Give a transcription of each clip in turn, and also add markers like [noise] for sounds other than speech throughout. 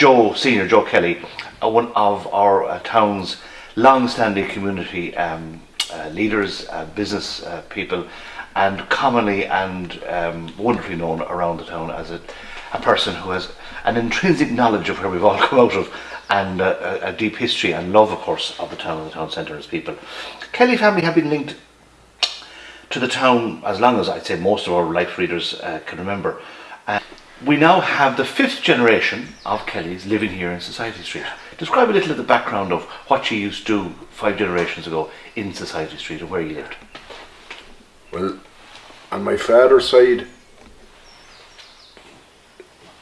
Joe, Senior Joe Kelly, uh, one of our uh, town's long-standing community um, uh, leaders, uh, business uh, people, and commonly and um, wonderfully known around the town as a, a person who has an intrinsic knowledge of where we've all [laughs] come out of and a, a deep history and love, of course, of the town and the town centre as people. Kelly family have been linked to the town as long as I'd say most of our life readers uh, can remember. We now have the fifth generation of Kellys living here in Society Street. Describe a little of the background of what you used to do five generations ago in Society Street and where you lived. Well, on my father's side,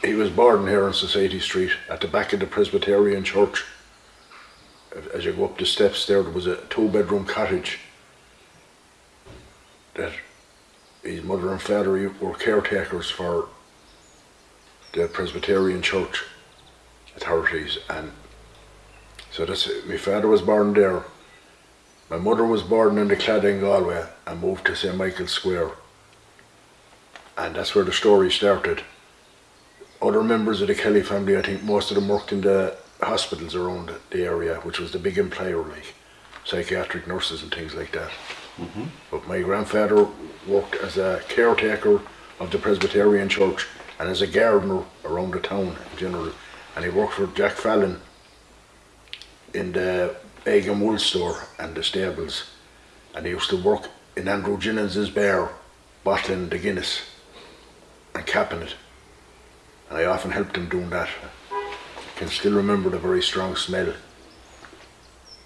he was born here on Society Street at the back of the Presbyterian Church. As you go up the steps there, there was a two bedroom cottage that his mother and father were caretakers for the Presbyterian Church authorities and so that's my father was born there. My mother was born in the Claddagh Galway and moved to St Michael's Square. And that's where the story started. Other members of the Kelly family I think most of them worked in the hospitals around the area which was the big employer like psychiatric nurses and things like that. Mm -hmm. but my grandfather worked as a caretaker of the Presbyterian Church and as a gardener around the town in general. And he worked for Jack Fallon in the egg and wool store and the stables. And he used to work in Andrew Jennings's bar, bottling the Guinness and capping it. And I often helped him doing that. I can still remember the very strong smell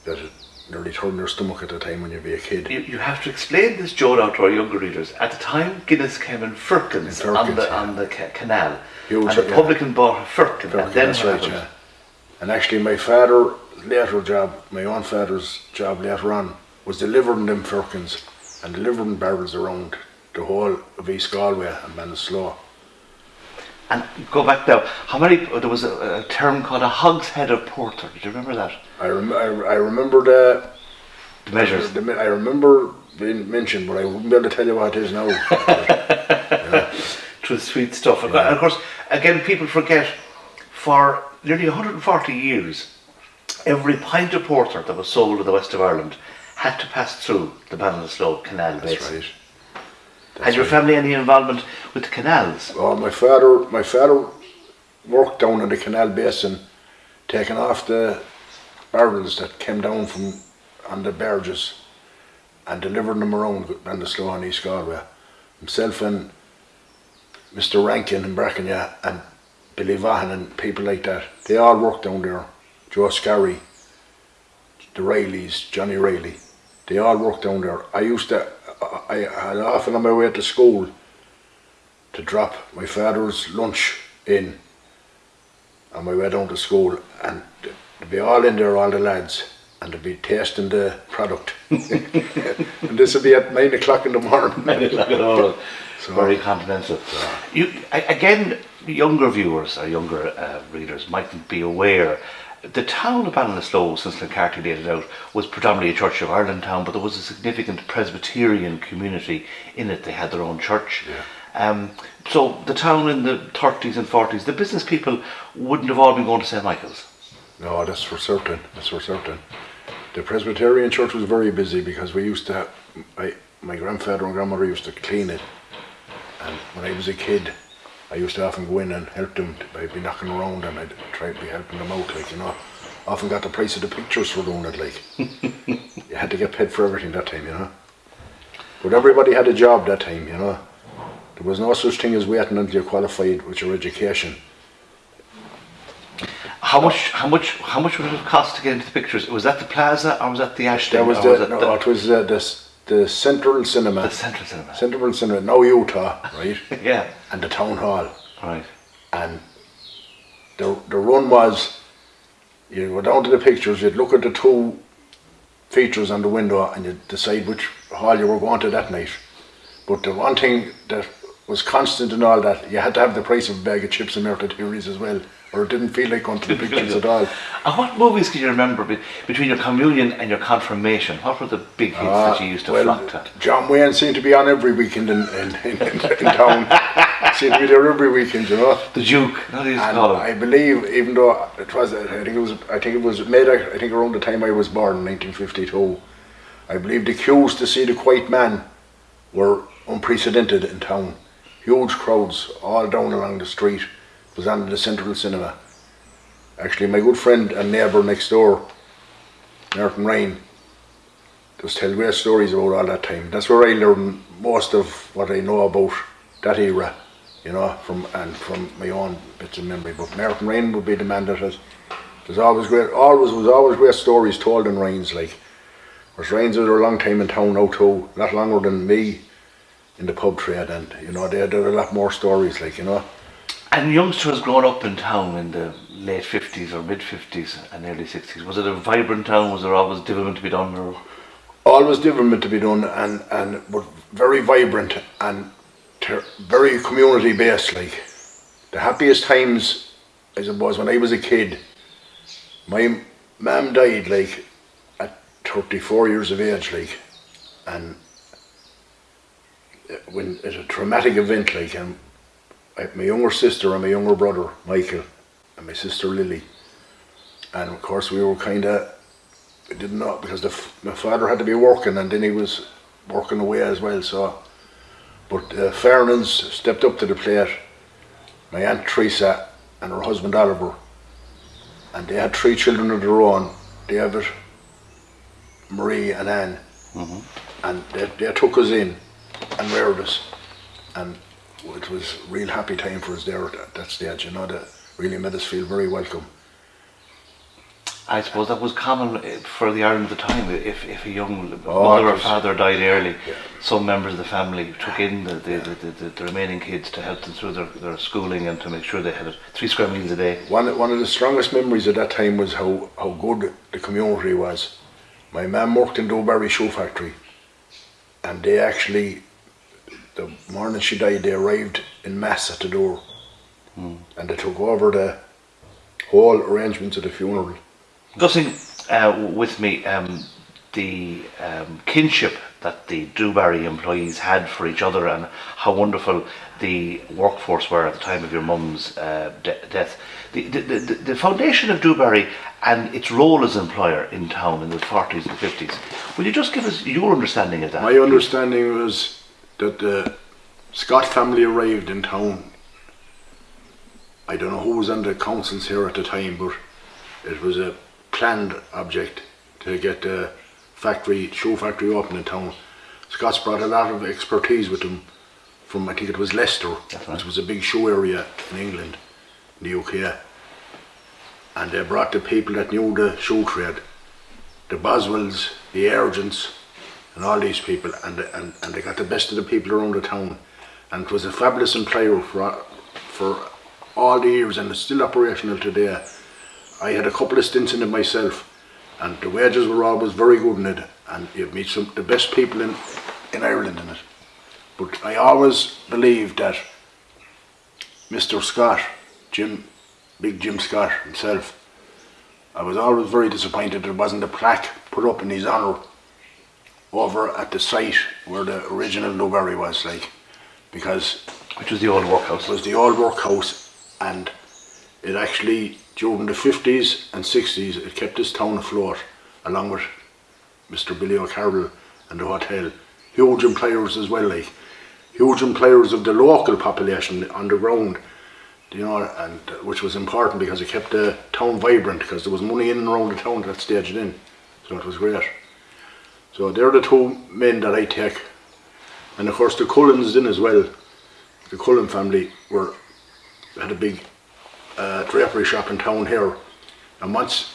that it nearly turned your stomach at the time when you'd be a kid. You, you have to explain this, Joe, now to our younger readers. At the time, Guinness came in firkins, in firkins on the, yeah. on the ca canal. Huge, and the yeah. publican bought a firkin. firkin and then that's right, yeah. And actually, my father, later job, my own father's job later on, was delivering them firkins and delivering barrels around the whole of East Galway and Ballinasloe. And go back now, how many, there was a, a term called a hogshead of porter, do you remember that? I, rem I, I remember the, the measures. The, the, I remember being mentioned, but I wouldn't be able to tell you what it is now. [laughs] yeah. Was sweet stuff. Yeah. And of course, again, people forget, for nearly 140 years, every pint of porter that was sold in the west of Ireland had to pass through the Ballinasloe Canal That's basin. Right. That's Had your right. family any involvement with the canals? Well, my father, my father worked down in the canal basin, taking off the barrels that came down from on the barges and delivering them around Ballinasloe and East Galway. Himself and Mr. Rankin and Brackenya and Billy Vaughan and people like that, they all worked down there. Joe Scarry, the Rileys, Johnny Riley, they all worked down there. I used to I had often on my way to school to drop my father's lunch in on my way down to school and they'd be all in there, all the lads, and they'd be tasting the product. [laughs] and this would be at nine o'clock in the morning. [laughs] nine o'clock in the morning. So, Very confidential. You again, younger viewers or younger uh, readers mightn't be aware the town of Ballinasloe, since Clancarty laid it out, was predominantly a Church of Ireland town, but there was a significant Presbyterian community in it. They had their own church. Yeah. Um, so the town in the 30s and 40s, the business people wouldn't have all been going to St. Michael's. No, that's for certain. That's for certain. The Presbyterian church was very busy because we used to have, I, my grandfather and grandmother used to clean it. And when I was a kid, I used to often go in and help them. I'd be knocking around and I'd try to be helping them out, like, you know. Often got the price of the pictures for doing it, like. [laughs] you had to get paid for everything that time, you know. But everybody had a job that time, you know. There was no such thing as waiting until you qualified with your education. How much? How much? How much would it have cost to get into the pictures? Was that the Plaza or was that the Ashton? That was the, was no, the, it was uh, the the Central Cinema. The Central Cinema. Central Cinema, now Utah, right? [laughs] yeah. And the Town Hall. Right. And the, the run was, you go down to the pictures, you'd look at the two features on the window and you'd decide which hall you were going to that night. But the one thing that was constant in all that, you had to have the price of a bag of chips and Merthyr Theories as well or it didn't feel like going to the pictures at all. And what movies can you remember be, between your communion and your confirmation? What were the big hits uh, that you used to well, flock to? John Wayne seemed to be on every weekend in, in, in, in town. [laughs] seemed to be there every weekend, you know. The Duke. You And? I believe, even though it was, I think it was, I think it was made. I think around the time I was born, 1952. I believe the queues to see the Quiet Man were unprecedented in town. Huge crowds all down along the street. Was on the Central Cinema. Actually, my good friend and neighbour next door, Martin Ryan, just tell great stories about all that time. That's where I learned most of what I know about that era, you know, from and from my own bits of memory. But Martin Ryan would be the man that has. There's always great, always was always great stories told in Ryan's like. Whereas Ryan's was a long time in town now too, a lot longer than me in the pub trade, and you know they had a lot more stories like you know. And youngsters growing up in town in the late 50s or mid 50s and early 60s, was it a vibrant town? Was there always development to be done? Or always development to be done and and but very vibrant and very community based like the happiest times as I suppose when I was a kid my mum died like at 34 years of age like and uh, when it's a traumatic event like and I, my younger sister and my younger brother Michael and my sister Lily and of course we were kind of I didn't know because the, f- my father had to be working and then he was working away as well. So, but uh, stepped up to the plate. My aunt Teresa and her husband Oliver, and they had three children of their own: David, Marie, and Anne. And they, they took us in and reared us, and it was a real happy time for us there at that- stage. You know, that really made us feel very welcome. I suppose that was common eh, for the Ireland at the time. If, if a young Oh, mother or father died early, Yeah. some members of the family took in the, the, the, the, the remaining kids to help them through their, their schooling and to make sure they had three square meals a day. One, one of the strongest memories at that time was how, how good the community was. My mum worked in Dubarry Shoe Factory, and they actually, the morning she died, they arrived in mass at the door, and they took over the whole arrangements of the funeral. Discussing uh, with me um, the um, kinship that the Dubarry employees had for each other and how wonderful the workforce were at the time of your mum's uh, de- death. The, the, the, the foundation of Dubarry and its role as employer in town in the 40s and 50s. Will you just give us your understanding of that? My understanding was that the Scott family arrived in town. I don't know who was on the councils here at the time, but it was a planned object to get the factory, shoe factory open in town. Scott's brought a lot of expertise with them from, I think it was Leicester, right. which was a big shoe area in England, in the UK. And they brought the people that knew the shoe trade, the Boswells, the Urgents, and all these people, and, and, and they got the best of the people around the town. And it was a fabulous employer for, for all the years, and it's still operational today. I had a couple of stints in it myself, and the wages were always very good in it, and you meet some the best people in, in Ireland in it. But I always believed that Mr. Scott, Jim, big Jim Scott himself, I was always very disappointed there wasn't a plaque put up in his honour over at the site where the original Dubarry was, like, because Which was the old workhouse. it was the old workhouse and it actually, during the 50s and 60s, it kept this town afloat along with Mr. Billy O'Carroll and the hotel. Huge employers as well, like, huge employers of the local population on the ground, you know, and which was important because it kept the town vibrant because there was money in and around the town at that stage then. So it was great. So they're the two men that I take. And of course the Cullens in as well. The Cullen family were had a big uh, drapery shop in town here. And once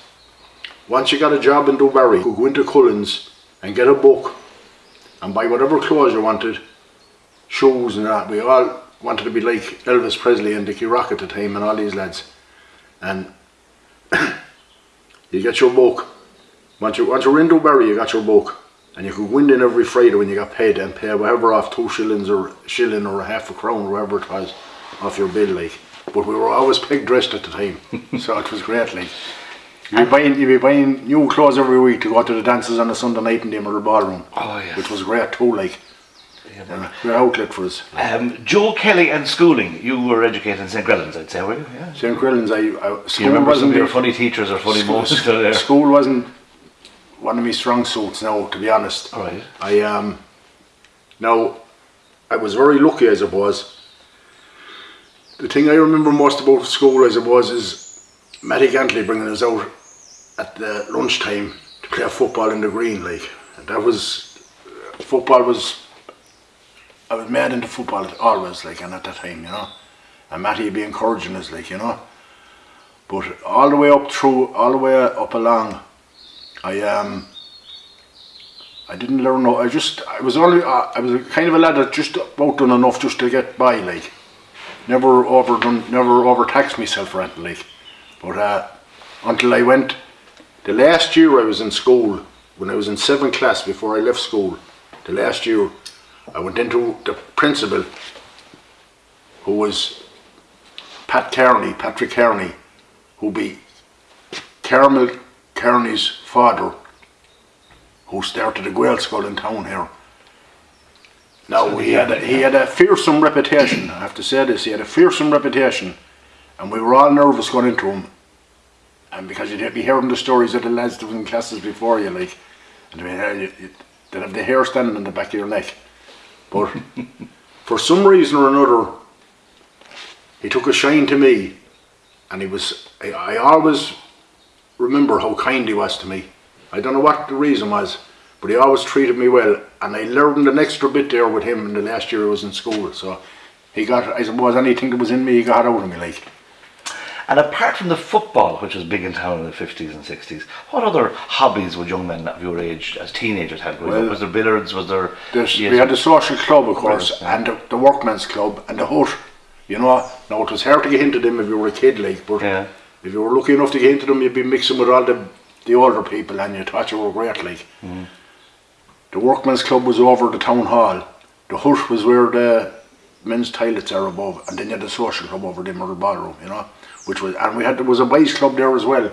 once you got a job in Dubarry, you go into Cullen's and get a book and buy whatever clothes you wanted, shoes and that. We all wanted to be like Elvis Presley and Dickie Rock at the time and all these lads. And [coughs] you get your book. Once you once you're in Dubarry, you got your book. And you could go in every Friday when you got paid and pay whatever off two shillings or shilling or a half a crown or whatever it was off your bill like. But we were always peg dressed at the time. [laughs] so it was great like. You'd be buying you'd be buying new clothes every week to go to the dances on a Sunday night in the Emerald Ballroom. Oh, yes. Which was great too, like. Yeah, outlet for us. Um, Joe Kelly and schooling. You were educated in St. Grellan's, I'd say, were you? Yeah. St. Grellan's, I, I school you remember some wasn't of your funny teachers or funny moments? [laughs] School wasn't one of my strong suits now, to be honest. All right. I um now I was very lucky as it was. The thing I remember most about school as it was is Matty Gantley bringing us out at the lunchtime to play football in the green like and that was football was I was mad into football always like and at that time you know and Matty would be encouraging us like you know but all the way up through all the way up along I um I didn't learn no. I just I was only uh, I was kind of a lad that just about done enough just to get by like. Never overdone, never overtaxed myself or anything like. But uh, until I went, the last year I was in school, when I was in seventh class before I left school, the last year I went into the principal, who was Pat Kearney, Patrick Kearney, who be Carmel Kearney's father who started a Gaelscoil in town here. Now he had a, he had a fearsome reputation. I have to say this. He had a fearsome reputation, and we were all nervous going into him. And because you'd be hearing the stories of the lads that was in classes before you, like, and uh, they you, they'd have the hair standing on the back of your neck. But [laughs] for some reason or another, he took a shine to me, and he was. I, I always remember how kind he was to me. I don't know what the reason was, but he always treated me well, and I learned an extra bit there with him in the last year I was in school. So he got, I suppose, anything that was in me, he got out of me. Like And apart from the football, which was big in town in the 50s and 60s, what other hobbies would young men of your age, as teenagers, had growing up? Well, Was there billiards? Was there... Yes, we had the social club, of course, yeah. and the, the workman's club, and the hut. You know, now it was hard to get into them if you were a kid, like, but Yeah. If you were lucky enough to get into them, you'd be mixing with all the the older people, and you thought you were great, like. Mm-hmm. The Workmen's club was over the town hall. The hut was where the men's toilets are above, and then you had the social club over the middle ballroom, you know, which was, and we had there was a boys club there as well.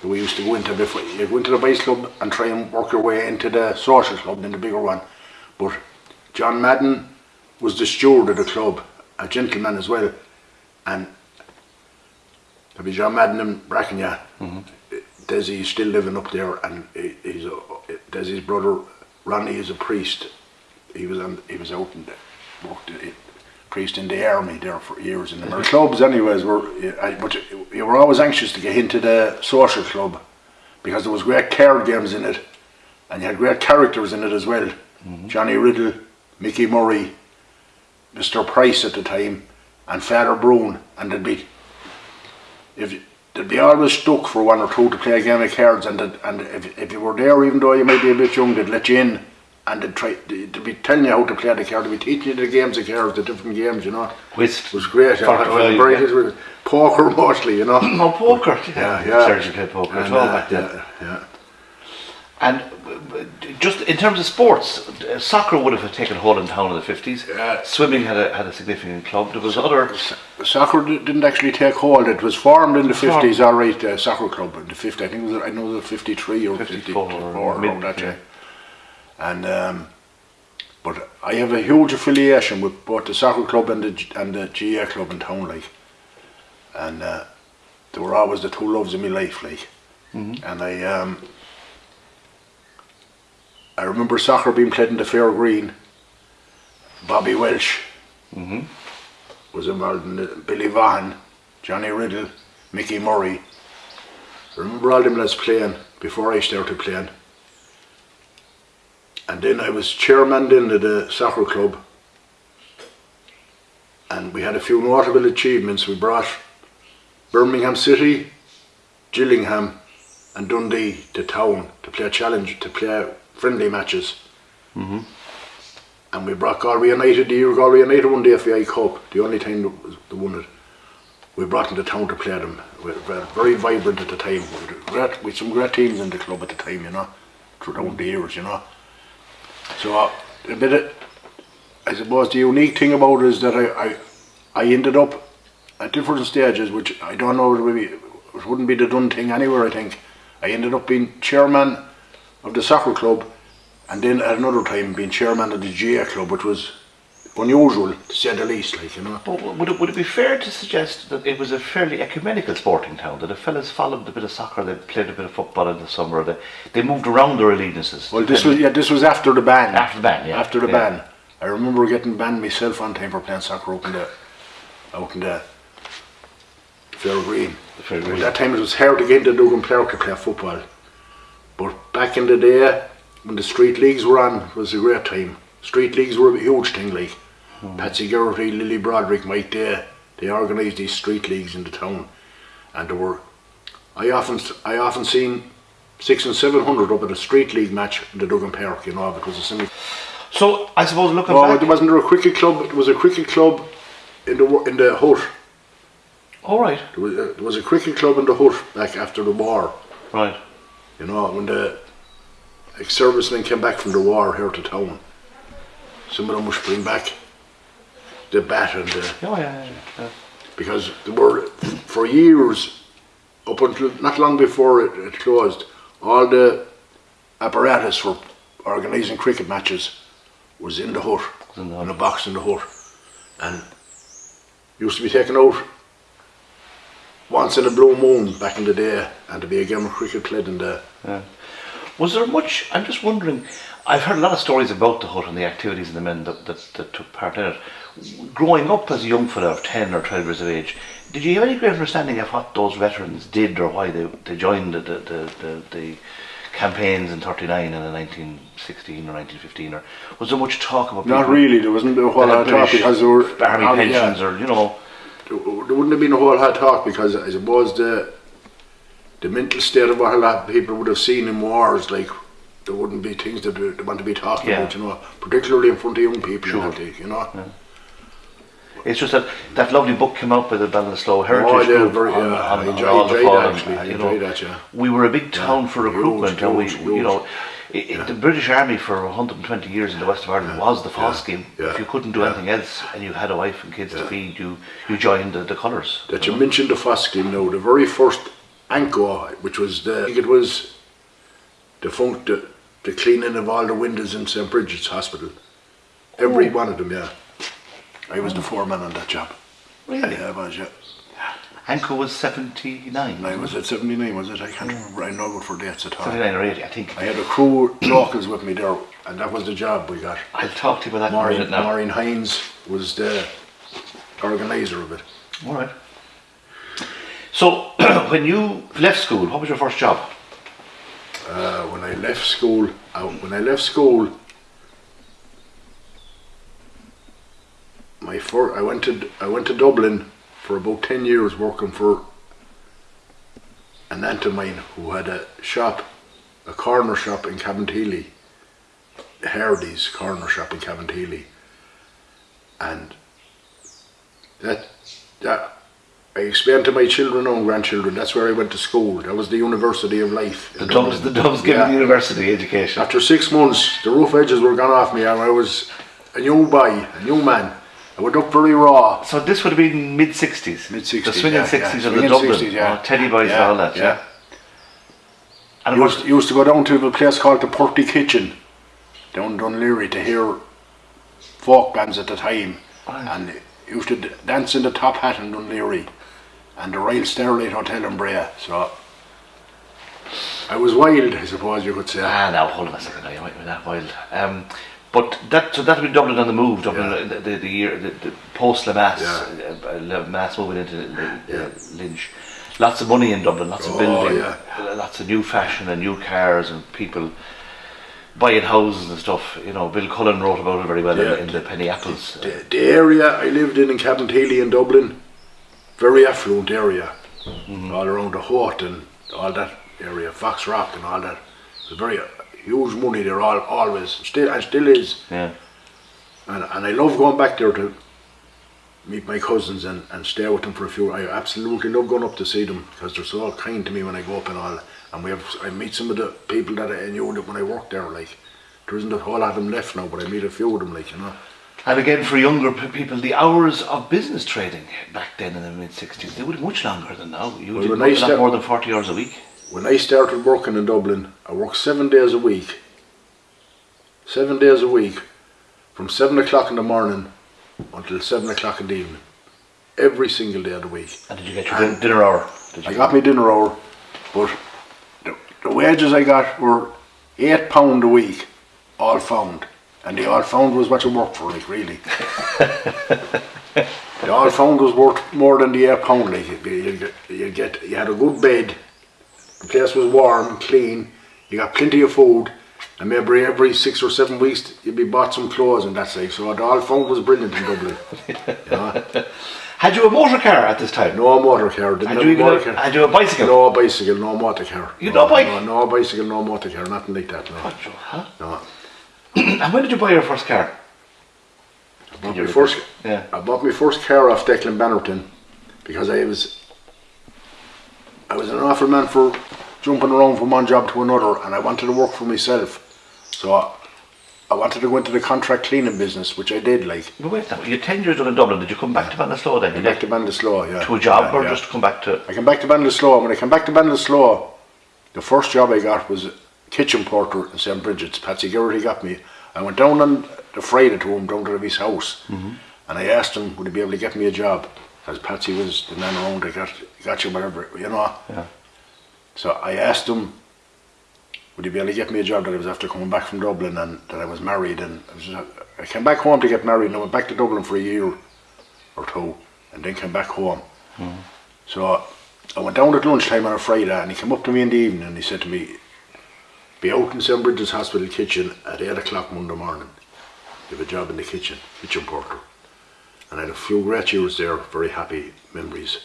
that We used to go into before you go into the boys club and try and work your way into the social club, then the bigger one. But John Madden was the steward of the club, a gentleman as well, and be John Madden Brackenya. Mm-hmm. Desi's still living up there, and he, he's a, Desi's brother Ronnie is a priest. He was on, he was out the worked a priest in the army there for years in the clubs. Anyways, were I, but you were always anxious to get into the social club because there was great card games in it, and you had great characters in it as well. Mm-hmm. Johnny Riddle, Mickey Murray, Mr. Price at the time, and Father Brown, and there'd be if you- they'd be always stuck for one or two to play a game of cards, and and if if you were there, even though you might be a bit young, they'd let you in, and they'd try they'd be telling you how to play the card, they'd be teaching you the games of cards, the different games, you know. Whist. It was great. Yeah, yeah. poker [laughs] mostly, you know. Oh, poker. Yeah, yeah. Played poker as And, well uh, back then. yeah, yeah. And just in terms of sports, soccer would have taken hold in town in the 50s. Yeah. Swimming had a, had a significant club. There was other... Soccer di- didn't actually take hold. It was formed in the fifties, all right. Uh, soccer club in the fifty. I think it was. I know the fifty three or 54 fifty or mid- that yeah. And um, but I have a huge affiliation with both the soccer club and the G- and the GAA club in town, like. And uh, they were always the two loves of my life, like. And I um, I remember soccer being played in the Fair Green. Bobby Welsh mm-hmm. was involved in it. Billy Vaughan, Johnny Riddle, Mickey Murray. I remember all them lads playing before I started playing. And then I was chairman then of the soccer club. And we had a few notable achievements. We brought Birmingham City, Gillingham and Dundee to town to play a challenge, to play friendly matches. And we brought Galway United, the year Galway United won the FAI Cup, the only time they won it. We brought them to town to play them. We were very vibrant at the time. We had great, had some great teams in the club at the time, you know, throughout the years, you know. So uh, a bit of, I suppose the unique thing about it is that I, I, I ended up at different stages, which I don't know, it, would be, it wouldn't be the done thing anywhere, I think. I ended up being chairman of the soccer club and then at another time being chairman of the GAA club, which was unusual to say the least. Like you know. But would it, would it be fair to suggest that it was a fairly ecumenical sporting town? That the fellas followed a bit of soccer, they played a bit of football in the summer, they, they moved around their allegiances. Well, this was yeah, this was after the ban. After the ban, yeah. After the Yeah. ban, I remember getting banned myself one time for playing soccer out in the out in the Fair Green. The Fair At that time it was hard to get into Duggan Park to play football. But back in the day, when the street leagues were on, it was a great time. Street leagues were a huge thing, like Hmm. Patsy Geraghty, Lily Broderick, Mike Day. They organised these street leagues in the town, and there were. I often, I often seen six and seven hundred up at a street league match in the Duggan Park, you know, because it's in So I suppose looking Oh, back, there wasn't there a cricket club. it was a cricket club in the in the hut. All right, There was, a, there was a cricket club in the hut back after the war. right. You know, when the ex servicemen came back from the war here to town, some of them must bring back the bat and the Oh, yeah, yeah, yeah. because there were for years up until not long before it, it closed, all the apparatus for organising cricket matches was in the hut, in the in a box in the hut, and used to be taken out once in a blue moon back in the day, and to be a game of cricket played in the Yeah. Was there much? I'm just wondering. I've heard a lot of stories about the hut and the activities and the men that, that, that took part in it. Growing up as a young fellow of 10 or 12 years of age, did you have any great understanding of what those veterans did or why they, they joined the, the, the, the, the campaigns in 39 and in 1916 or 1915? Or was there much talk about Not really. There wasn't a whole lot of talk because there were army oh, yeah. pensions or, you know, there wouldn't have been a whole lot of talk because I suppose the the mental state of what a lot of people would have seen in wars, like there wouldn't be things that they want to be talking Yeah. about, you know, particularly in front of young people, Sure. I think, you know. It's just that that lovely book came out by the Ballinasloe Heritage Oh, yeah, Group very- yeah, on, on enjoy- all the enjoyed fallen, actually, uh, I you know, that, yeah. We were a big town for huge, recruitment, and we, huge, you huge. Know, i i the British Army for 120 years in the west of Ireland was the FÁS scheme. yeah, If you couldn't do yeah. anything else and you had a wife and kids to feed, you you joined the, the colours. That you mentioned the FÁS scheme now, the very first ANCO, which was the, I think it was the funk, the, the cleaning of all the windows in St. Bridget's Hospital. Every Oh. one of them, yeah. I was the foreman on that job. Really? Yeah, I was, yeah. ANCO was 79. I was at 79, was it? I can't remember. I know what for dates at all. 79 or 80, I think. I had a crew locals with me there, and that was the job we got. I'll talk to you about that in a Maureen, minute now. Maureen Hines was the organiser of it. All right. So, [clears throat] when you left school, what was your first job? Uh, when I left school, uh, when I left school, my fir- I went to I went to Dublin for about ten years working for an aunt of mine who had a shop, a corner shop in Cabinteely, Hardy's corner shop in Cabinteely, and that that I explained to my children and grandchildren that's where I went to school. That was the University of Life. The Dubs, the. Dubs giving Yeah. the university education. After six months, the roof edges were gone off me, and I was a new boy, a new man. I went up very raw. So this would have been mid 60s. Mid-sixties, The swinging yeah, 60s yeah. of the Dublin. 60s, yeah. oh, Teddy Boys and Yeah, all that, yeah. And I it used, was, used to go down to a place called the Purty Kitchen, down Dunleary, to hear folk bands at the time. Right. And used to dance in the Top Hat in Dunleary and the Royal Starlight Hotel in Bray. So I was wild, I suppose you could say. ah, now hold on a second, now, you might be that wild. Um, but that, so that would be Dublin on the move, Dublin, Yeah. the, the, the year, the, the post Lemass, Yeah. uh, uh, Lemass moving into Yeah. Lynch. Lots of money in Dublin, lots of Oh, building, yeah. uh, lots of new fashion and new cars and people buying houses and stuff. You know, Bill Cullen wrote about it very well in, in the Penny Apples. The, the area I lived in in Cabinteely in Dublin, very affluent area, all around the Hort and all that area, Foxrock and all that. It was very huge money there, all always still and still is. yeah. And and I love going back there to meet my cousins and, and stay with them for a few. I absolutely love going up to see them because they're so kind to me when I go up and all. And we have I meet some of the people that I knew that when I worked there. Like there isn't a whole lot of them left now, but I meet a few of them. Like you know. And again, for younger people, the hours of business trading back then in the mid 60s, they were much longer than now. You Well, a lot more than 40 hours a week. When I started working in Dublin, I worked seven days a week, seven days a week, from seven o'clock in the morning until seven o'clock in the evening, every single day of the week. And did you get your din- dinner hour? I got my dinner hour, but the, the wages I got were eight pound a week, all found, and the all found was what you worked for, like really. [laughs] the all found was worth more than the eight pound. Like you, you, get, you get, you had a good bed, the place was warm, clean, you got plenty of food, and maybe every six or seven weeks you'd be bought some clothes and that's like. So the all found was brilliant in Dublin. [laughs] you know? Had you a motor car at this time? No motor car. Didn't Had you, even motor a, car. had you a bicycle? No bicycle, no motor car. You no, no bike? No, no bicycle, no motor car, nothing like that. No. Huh? no. [clears throat] and when did you buy your first car? I bought my first, Yeah. I bought my first car off Declan Bannerton because I was, I was an awful man for jumping around from one job to another, and I wanted to work for myself. So I, I wanted to go into the contract cleaning business, which I did. Like But wait now, you're 10 years done in Dublin. Did you come back to Ballinasloe then? You back to Ballinasloe, yeah. to a job yeah, or yeah. just come back to. I came back to Ballinasloe. When I came back to Ballinasloe, the first job I got was kitchen porter in St. Bridget's. Patsy Geraghty got me. I went down on the Friday to him, down to his house, mm-hmm. and I asked him, would he be able to get me a job? Because Patsy was the man around that got, got you whatever, you know. Yeah. So I asked him, would he be able to get me a job that I was after coming back from Dublin and that I was married and I, was I came back home to get married and I went back to Dublin for a year or two and then came back home. Hmm. So I went down at lunchtime on a Friday and he came up to me in the evening and he said to me, be out in St. Bridget's Hospital kitchen at 8 o'clock Monday morning. You have a job in the kitchen, kitchen porter. And I had a few great years there, very happy memories.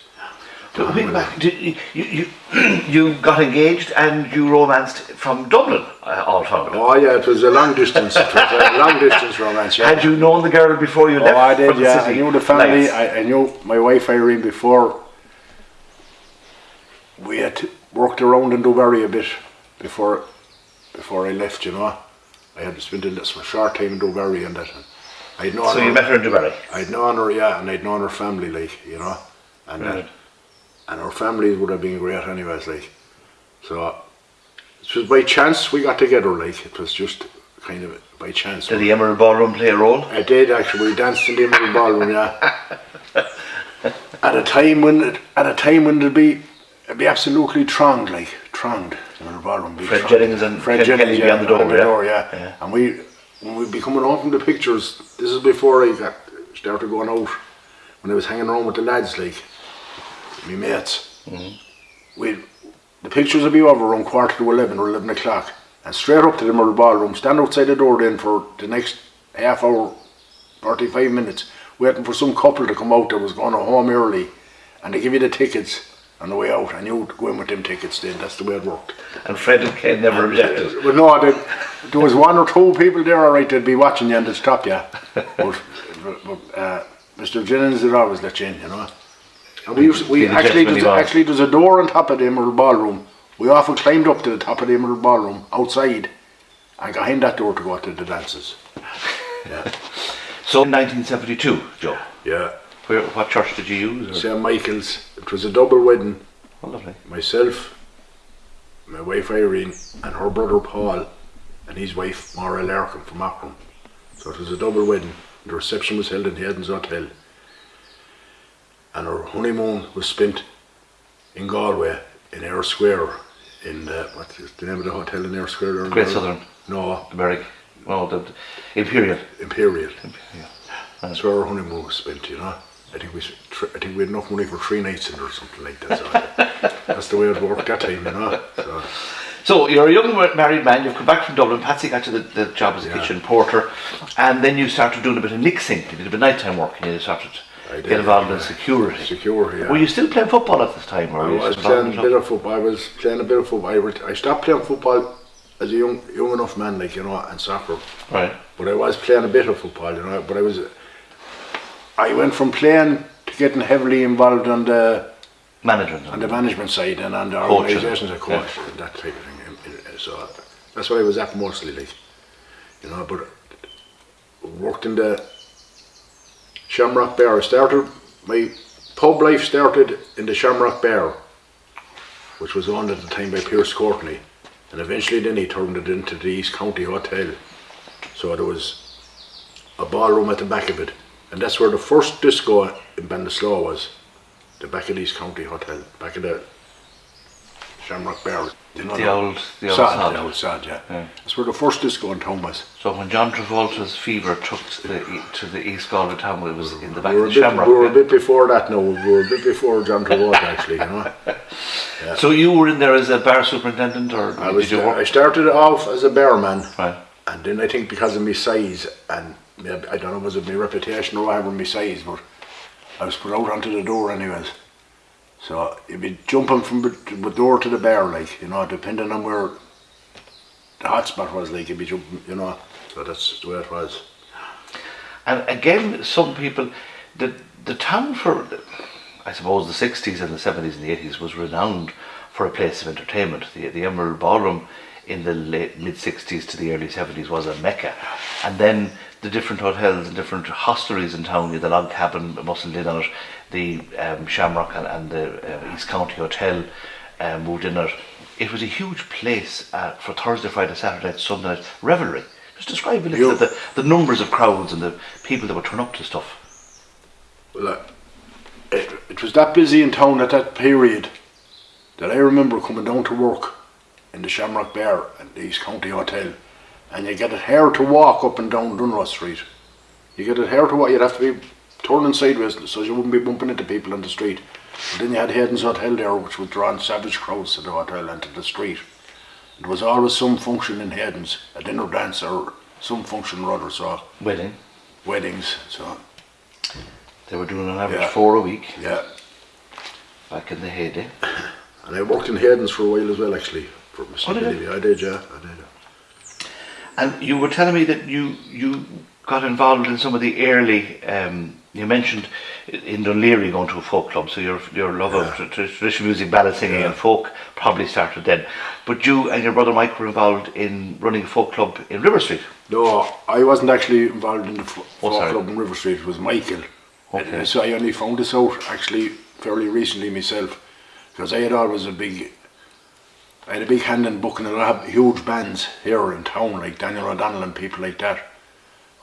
So, wait back, did you, you, [clears throat] you, got engaged and you romanced from Dublin, uh, all found. Oh yeah, it was a long distance, it was a [laughs] long distance romance, yeah. Had you known the girl before you left? Oh, I did, yeah. I knew the family. I, I knew my wife Irene before. We had worked around in Dubarry a bit before before I left, you know. I had spent a short time in Dubarry and that. I'd known so her, you met her in Dubai. I'd known her, yeah, and I'd known her family, like, you know. And Right. that, and our families would have been great anyways, like. So it was by chance we got together, like it was just kind of by chance. Did the Emerald Ballroom play a role? I did actually. We danced in the Emerald Ballroom, yeah. at a time when it, at a time when it'd be it'd be absolutely thronged, like thronged. The Emerald Ballroom. Fred thronged. Jennings and Ken Kelly yeah, beyond the door, yeah? yeah. Yeah. And we when we'd be coming home from the pictures. This is before I got started going out. When I was hanging around with the lads, like me mates. Mm-hmm. We the pictures would be over around quarter to eleven or eleven o'clock, and straight up to the Emerald Ballroom. Stand outside the door then for the next half hour 45 minutes waiting for some couple to come out that was going home early and they give you the tickets on the way out and you go in with them tickets then that's the way it worked And Fred and Ken never objected. well no there, there was one or two people there alright they'd be watching you and they'd stop you [laughs] but, but uh, Mr Jennings would always let you in you know and we used, we actually there's, actually there's a door on top of the Emerald Ballroom we often climbed up to the top of the Emerald Ballroom outside and got in that door to go out to the dances yeah [laughs] So 1972, Joe. yeah Where, what church did you use? St Michael's. It was a double wedding. Oh, lovely. Myself, my wife Irene, and her brother Paul, and his wife Maura Larkin from Auckland. So it was a double wedding. The reception was held in the Edens Hotel. And our honeymoon was spent in Galway, in Eyre Square, in uh, the, what's the name of the hotel in Eyre Square? there Great? Southern. No, The Berwick. Oh, the, the Imperial. Imperial. Imperial. That's where our honeymoon was spent, you know. I think we, I think we had enough money for three nights in or something like that. So [laughs] that's the way it worked that time, you know. So, So you're a young married man. You've come back from Dublin. Patsy got you the, the job as a Yeah. kitchen porter, and then you started doing a bit of mixing. You did a bit of nighttime work, and you started did, get involved yeah. in security. secure, yeah. Were you still playing football at this time? Or I was playing a bit of football. I was playing a bit of football. I, ret- I stopped playing football as a young young enough man, like you know, and soccer. Right. But I was playing a bit of football, you know. But I was, I went from playing to getting heavily involved on the Management. on the management side and on the Coaching. organisations a coach and that type of thing. So that's what I was at mostly, like you know. But worked in the Shamrock Bar. I started my pub life started in the Shamrock Bar, which was owned at the time by Pierce Courtney, and eventually then he turned it into the East County Hotel. So there was a ballroom at the back of it. And that's where the first disco in Ballinasloe was. The back of the East County Hotel, back of the Shamrock Bar. You know The old, the old Sod, sod. the old sod, yeah. Yeah. That's where the first disco in town was. So when John Travolta's fever took to the, to the East Galway town, it was in the back We were, of the bit, Shamrock. we were a bit before that now. We were a bit before John Travolta actually, you know. [laughs] So you were in there as a bar superintendent, or I was there- I started off as a barman. Right. And then I think because of my size and I don't know was it my reputation or whatever my size, but I was put out onto the door anyways. So you'd be jumping from the door to the bar, like you know, depending on where the hotspot was, like you'd be jumping, you know. So that's the way it was. And again, some people, the the town for, I suppose, the sixties and the seventies and the eighties was renowned for a place of entertainment. The the Emerald Ballroom in the late mid sixties to the early seventies was a mecca, and then the different hotels and different hostelries in town, the Log Cabin, Muscle Inn on it, the um, Shamrock and, and the uh, East County Hotel uh, moved in it. It was a huge place uh, for Thursday, Friday, Saturday, Sunday night revelry. Just describe a little the, the numbers of crowds and the people that would turn up to stuff. Well, uh, it, it was that busy in town at that period that I remember coming down to work in the Shamrock Bar at the East County Hotel, and you get it here to walk up and down Dunross Street. You get it here to walk. You'd have to be turning sideways so you wouldn't be bumping into people on the street. And then you had Hayden's Hotel there, which would drawing savage crowds to the hotel and to the street. There was always some function in Hayden's, a dinner dance or some function or other. So Wedding. weddings. So They were doing an average Yeah. four a week yeah. back in the heyday. [coughs] And I worked in Hayden's for a while as well, actually. For Mr. Oh, did. I did, yeah, I did. And you were telling me that you you got involved in some of the early. Um, you mentioned in Dunleary going to a folk club, so your your love of tra- tra- traditional music, ballad singing, Yeah. and folk probably started then. But you and your brother Mike were involved in running a folk club in River Street. No, I wasn't actually involved in the Oh, folk club in River Street. It was Michael. Okay. And so I only found this out actually fairly recently myself, because I had always a big, I had a big hand in booking a lot of huge bands here in town, like Daniel O'Donnell and people like that,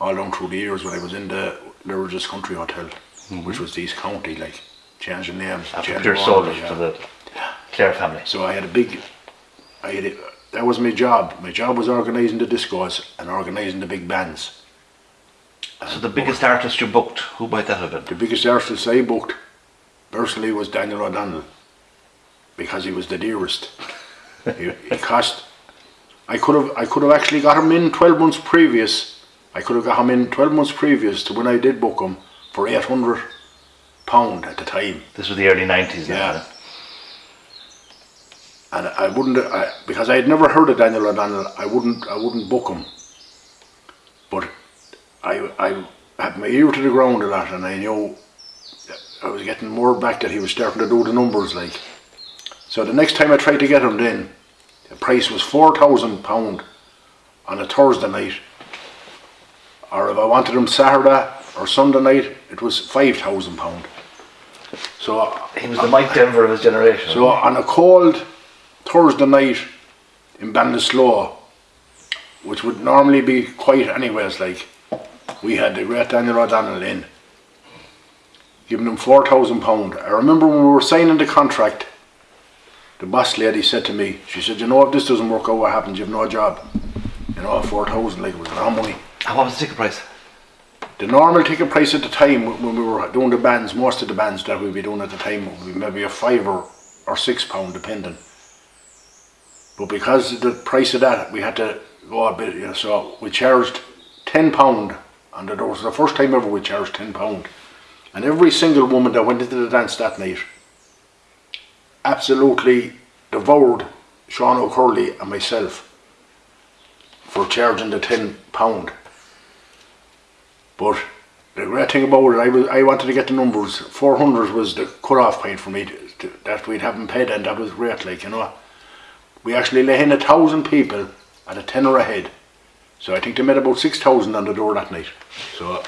all down through the years when I was in the Lurgis Country Hotel, mm-hmm. which was the East County, like changing names, After changing all Soldiers yeah. to the Clare family. So I had a big, I had a, that was my job. My job was organising the discos and organising the big bands. So the biggest artist you booked, who might that have been? The biggest artist I booked personally was Daniel O'Donnell because he was the dearest. [laughs] he, he cost. I could have I could have actually got him in twelve months previous. I could have got him in twelve months previous to when I did book him for eight hundred pound at the time. This was the early nineties. Yeah. and I wouldn't I, because I had never heard of Daniel O'Donnell. I wouldn't I wouldn't book him. But I I had my ear to the ground a lot, and I knew I was getting more back that he was starting to do the numbers like. So the next time I tried to get him, then the price was four thousand pound on a Thursday night. Or if I wanted him Saturday or Sunday night, it was five thousand pound. So He was the Mike Denver of his generation. so on a cold Thursday night in Ballinasloe, which would normally be quiet anyways, like we had the great Daniel O'Donnell in, giving him four thousand pound. I remember when we were signing the contract, the boss lady said to me, she said, "You know, if this doesn't work out, what happens? You've no job." You know, four thousand like it was a lot of money. And what was the ticket price? The normal ticket price at the time when we were doing the bands, most of the bands that we'd be doing at the time would be maybe a five or, or six pound depending. But because of the price of that, we had to go a bit, you know, so we charged ten pound on the was The first time ever we charged ten pound. And every single woman that went into the dance that night absolutely devoured Sean O'Curley and myself for charging the ten pound. But the great thing about it, I was I wanted to get the numbers. Four hundred was the cut-off point for me to, to, that we'd haven't paid, and that was great. Like you know, we actually let in a thousand people at a tenner a head. So I think they made about six thousand on the door that night. So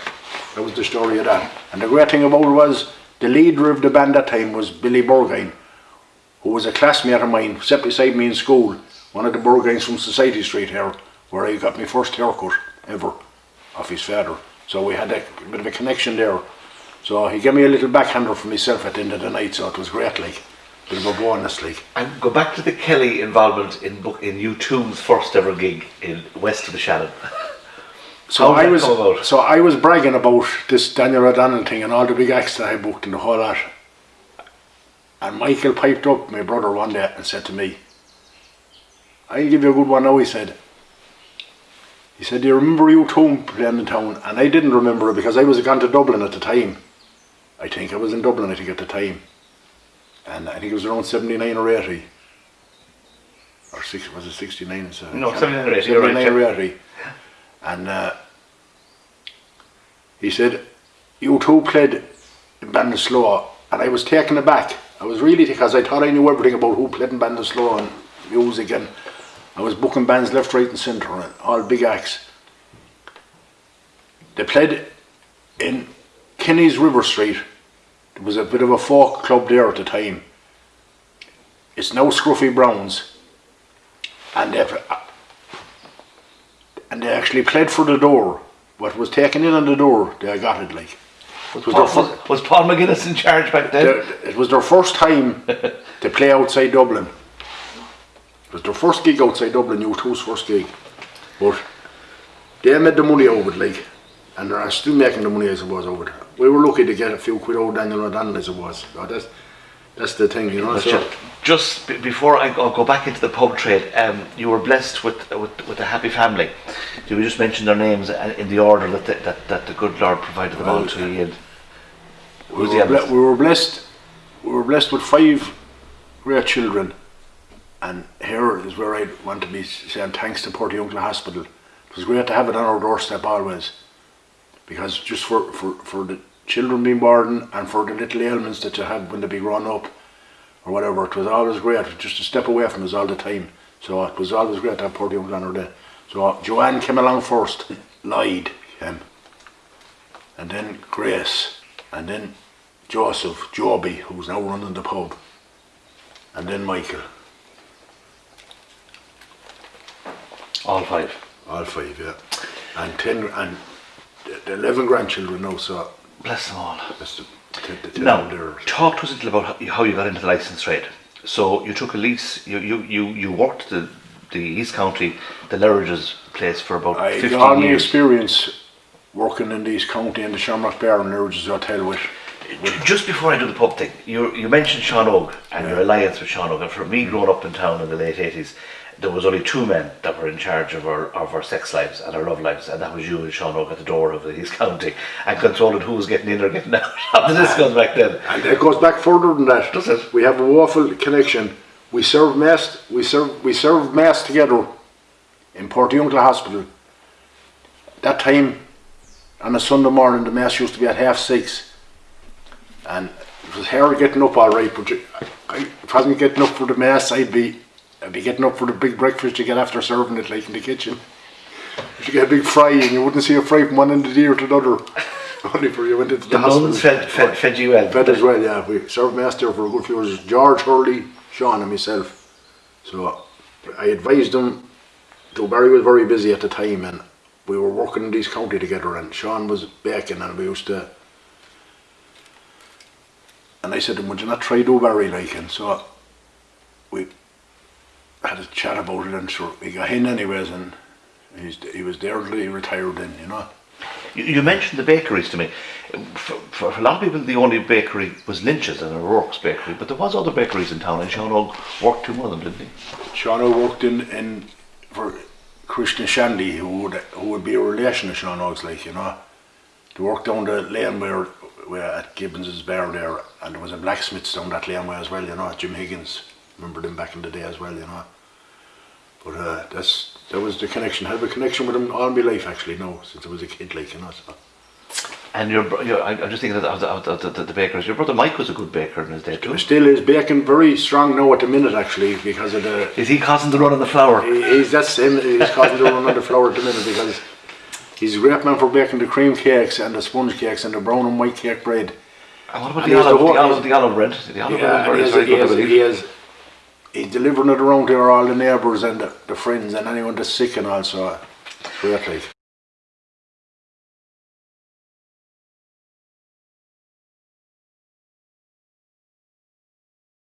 that was the story of that. And the great thing about it was the leader of the band that time was Billy Burgine, who was a classmate of mine, sat beside me in school. One of the Burgines from Society Street here, where I got my first haircut. ever off his father. So we had a bit of a connection there. So he gave me a little backhander for myself at the end of the night, so it was great, like. Bit of a bonus, like. And go back to the Kelly involvement in book in U2's first ever gig in west of the Shannon. So I was about? so I was bragging about this Daniel O'Donnell thing and all the big acts that I booked and the whole lot. And Michael piped up, my brother, one day and said to me, I'll give you a good one now, he said. He said, Do you remember you two playing in town? And I didn't remember it because I was gone to Dublin at the time. I think I was in Dublin, I think, at the time. And I think it was around 79 or 80. Or six, was it 69? It's, uh, No, 79 or 80, you're 79 or 80. And uh, he said, You two played in Ballinasloe, and I was taken aback. I was really because I thought I knew everything about who played in Ballinasloe and music, and I was booking bands left, right, and centre, all big acts. They played in Kenny's River Street. There was a bit of a folk club there at the time. It's now Scruffy Browns, and they and they actually played for the door. What was taken in on the door, they got it like. Was was Paul, was, was Paul McGuinness in charge back then? Their- It was their first time [laughs] to play outside Dublin. It was their first gig outside Dublin, U2's first gig. But they made the money over it, like, and they're still making the money as it was over it. We were lucky to get a few quid out Daniel O'Donnell as it was. So that's, that's the thing, you know. So, ju- just before I go, go back into the pub trade, um, you were blessed with, with with a happy family. You just mention their names uh, in the order that the, that, that the good Lord provided them all to you. And we, who's the were we were blessed. We were blessed with five great children, and here is where I want to be saying thanks to Portiuncula Hospital. It was great to have it on our doorstep always, because just for, for, for the children being born and for the little ailments that you have when they be grown up or whatever, it was always great just to step away from us all the time. So it was always great to have Porty Uncle on our day. So Joanne came along first, Lloyd came, and then Grace, and then Joseph, Joby, who's now running the pub, and then Michael, all five. all five, yeah, and ten, and the- the eleven grandchildren now. So Bless them all. that's the, the, the ten Now, talk to us a little about how- how you got into the license trade. So you took a lease. You you you, you worked the the East County, the Lurridge's place for about I got all my experience working in the East County in the Shamrock Bar and Lurge's Hotel with. Just before I do the pub thing, you you mentioned Sean Og and your alliance with Sean Og. And for me, growing up in town in the late eighties, there was only two men that were in charge of our of our sex lives and our love lives, and that was you and Sean Og at the door of the East County and controlling who was getting in or getting [laughs] out of the discos ah. back then. And it goes back further than that. Does it? We have a waffle connection. We serve mass. We serve. We serve mass together in Portiuncula Hospital. That time, on a Sunday morning, the mass used to be at half six, and it was her getting up all right. But if I wasn't getting up for the mass, I'd be, I'd be getting up for the big breakfast you get after serving it, like in the kitchen. If You get a big fry, and you wouldn't see a fry from one end of the ear to the other. [laughs] Only for you went into the, The hospital. fed, fed, fed you well. Fed as well, yeah. We served master for a good few years. George Hurley, Sean and myself. So I advised him, Dubarry was very busy at the time and we were working in these county together and Sean was baking and we used to and I said to him, would you not try Dubarry like and so we had a chat about it and so he got in anyways and he's, he was there till he retired then, you know. You, you mentioned the bakeries to me. For, for a lot of people, the only bakery was Lynch's and O'Rourke's bakery, but there was other bakeries in town, and Sean Og worked in one of them, didn't he? Sean O worked in, in for Christian Shandy, who would who would be a relation of Sean Oaks, like you know. They worked down the lane where, where at Gibbons's bar there, and there was a blacksmith down that laneway as well, you know. Jim Higgins, remember them back in the day as well, you know. But uh, that's that was the connection. I have a connection with him all my life actually now, since I was a kid, like you know. So. And your, your I, I'm just thinking of the, of, the, the, the, the bakers. Your brother Mike was a good baker in his day too. Still is baking very strong now at the minute actually because of the Is he causing the run on the flour? He- He's that's him. He's causing the run on the flour at the minute because he's a great man for baking the cream cakes and the sponge cakes and the brown and white cake bread. And what about And the olive, the olive, the olive bread? The olive Yeah, bread he is very good, I has, believe. he has he's delivering it around to all the neighbours and the, the friends and anyone that's sick and also great uh, like.